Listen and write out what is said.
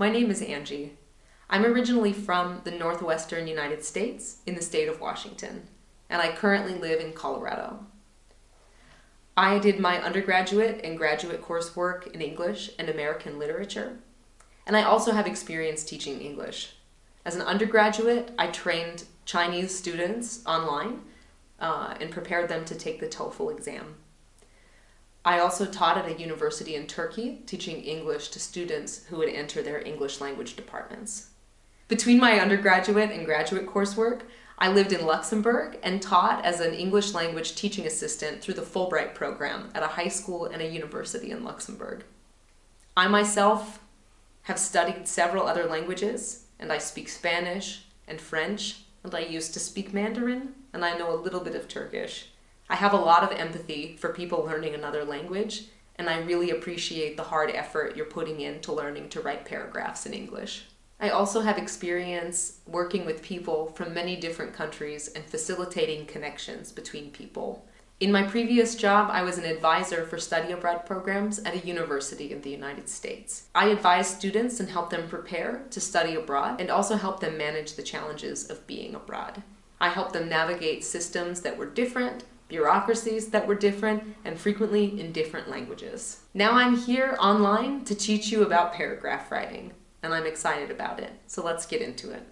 My name is Angie. I'm originally from the northwestern United States in the state of Washington, and I currently live in Colorado. I did my undergraduate and graduate coursework in English and American literature, and I also have experience teaching English. As an undergraduate, I trained Chinese students online uh, and prepared them to take the TOEFL exam. I also taught at a university in Turkey, teaching English to students who would enter their English language departments. Between my undergraduate and graduate coursework, I lived in Luxembourg and taught as an English language teaching assistant through the Fulbright program at a high school and a university in Luxembourg. I myself have studied several other languages, and I speak Spanish and French, and I used to speak Mandarin, and I know a little bit of Turkish. I have a lot of empathy for people learning another language, and I really appreciate the hard effort you're putting into learning to write paragraphs in English. I also have experience working with people from many different countries and facilitating connections between people. In my previous job, I was an advisor for study abroad programs at a university in the United States. I advise students and help them prepare to study abroad and also help them manage the challenges of being abroad. I help them navigate systems that were different, bureaucracies that were different, and frequently in different languages. Now I'm here online to teach you about paragraph writing, and I'm excited about it, so let's get into it.